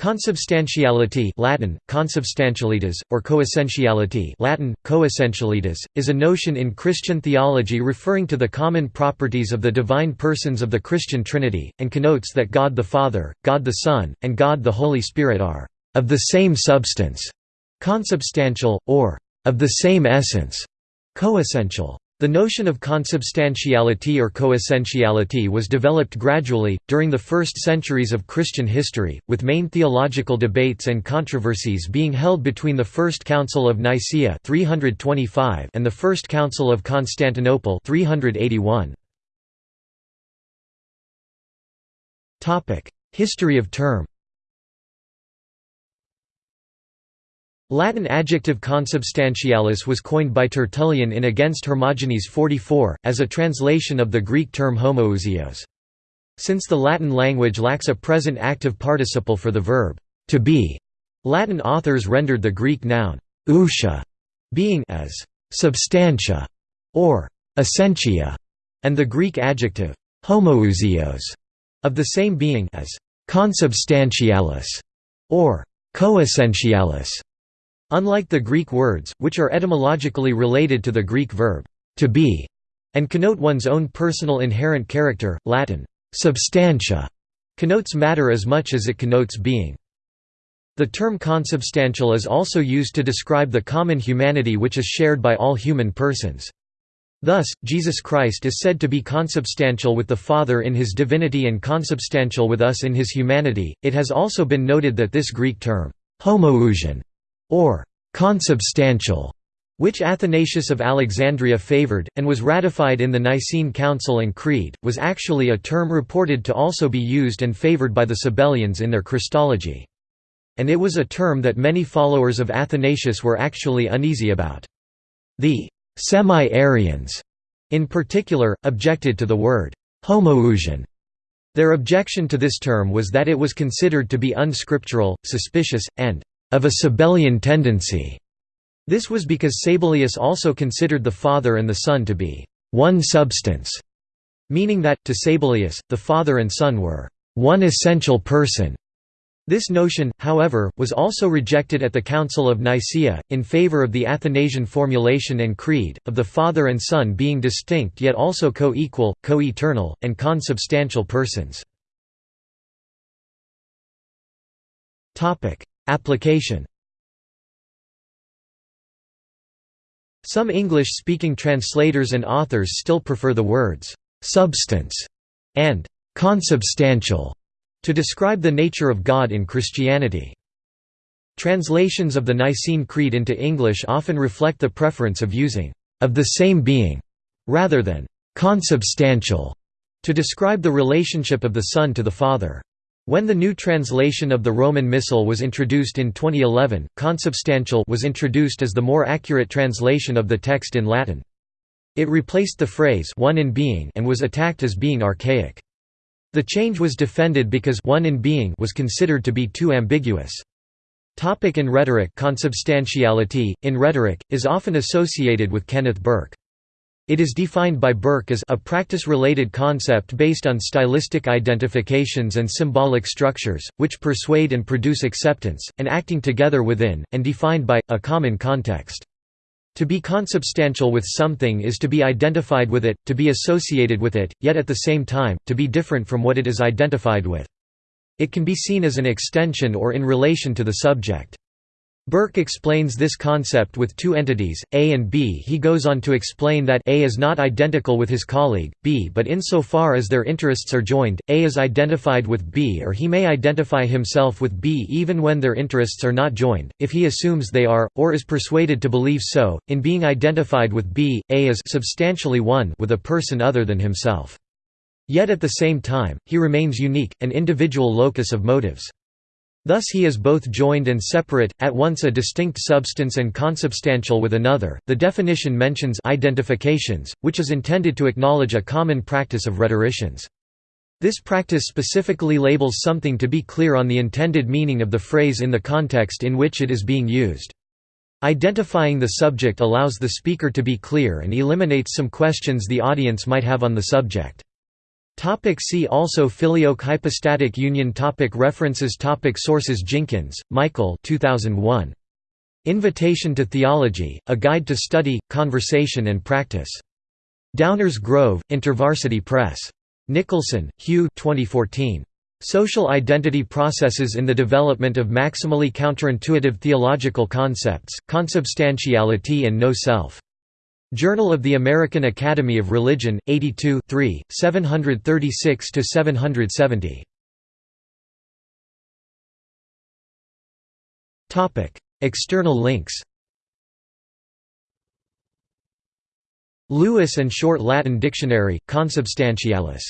Consubstantiality Latin, consubstantialitas, or coessentiality Latin, coessentialitas, is a notion in Christian theology referring to the common properties of the divine persons of the Christian Trinity, and connotes that God the Father, God the Son, and God the Holy Spirit are «of the same substance» consubstantial, or «of the same essence» coessential. The notion of consubstantiality or coessentiality was developed gradually, during the first centuries of Christian history, with main theological debates and controversies being held between the First Council of Nicaea 325 and the First Council of Constantinople 381. History of term Latin adjective consubstantialis was coined by Tertullian in Against Hermogenes 44, as a translation of the Greek term homoousios. Since the Latin language lacks a present active participle for the verb to be, Latin authors rendered the Greek noun ousia being as substantia or essentia, and the Greek adjective homoousios of the same being as consubstantialis or coessentialis. Unlike the Greek words, which are etymologically related to the Greek verb, to be, and connote one's own personal inherent character, Latin, substantia, connotes matter as much as it connotes being. The term consubstantial is also used to describe the common humanity which is shared by all human persons. Thus, Jesus Christ is said to be consubstantial with the Father in his divinity and consubstantial with us in his humanity. It has also been noted that this Greek term, homoousion, or consubstantial, which Athanasius of Alexandria favored, and was ratified in the Nicene Council and Creed, was actually a term reported to also be used and favored by the Sabellians in their Christology. And it was a term that many followers of Athanasius were actually uneasy about. The semi-Arians, in particular, objected to the word homoousion. Their objection to this term was that it was considered to be unscriptural, suspicious, and of a Sabellian tendency. This was because Sabellius also considered the Father and the Son to be one substance, meaning that, to Sabellius, the Father and Son were one essential person. This notion, however, was also rejected at the Council of Nicaea, in favor of the Athanasian formulation and creed, of the Father and Son being distinct yet also co-equal, co-eternal, and consubstantial persons. Application Some English-speaking translators and authors still prefer the words «substance» and «consubstantial» to describe the nature of God in Christianity. Translations of the Nicene Creed into English often reflect the preference of using «of the same being» rather than «consubstantial» to describe the relationship of the Son to the Father. When the new translation of the Roman Missal was introduced in 2011, consubstantial was introduced as the more accurate translation of the text in Latin. It replaced the phrase one in being and was attacked as being archaic. The change was defended because one in being was considered to be too ambiguous. Topic in rhetoric Consubstantiality, in rhetoric, is often associated with Kenneth Burke. It is defined by Burke as a practice-related concept based on stylistic identifications and symbolic structures, which persuade and produce acceptance, and acting together within, and defined by, a common context. To be consubstantial with something is to be identified with it, to be associated with it, yet at the same time, to be different from what it is identified with. It can be seen as an extension or in relation to the subject. Burke explains this concept with two entities, A and B. He goes on to explain that A is not identical with his colleague, B but insofar as their interests are joined, A is identified with B or he may identify himself with B even when their interests are not joined, if he assumes they are, or is persuaded to believe so. In being identified with B, A is substantially one with a person other than himself. Yet at the same time, he remains unique, an individual locus of motives. Thus he is both joined and separate, at once a distinct substance and consubstantial with another. The definition mentions identifications, which is intended to acknowledge a common practice of rhetoricians. This practice specifically labels something to be clear on the intended meaning of the phrase in the context in which it is being used. Identifying the subject allows the speaker to be clear and eliminates some questions the audience might have on the subject. Topic see also Filioque hypostatic union topic References topic Sources Jinkins, Michael 2001. Invitation to Theology, A Guide to Study, Conversation and Practice. Downers Grove, InterVarsity Press. Nicholson, Hugh 2014. Social Identity Processes in the Development of Maximally Counterintuitive Theological Concepts, Consubstantiality and No Self. Journal of the American Academy of Religion, 82 736–770. External links Lewis and Short Latin Dictionary, Consubstantialis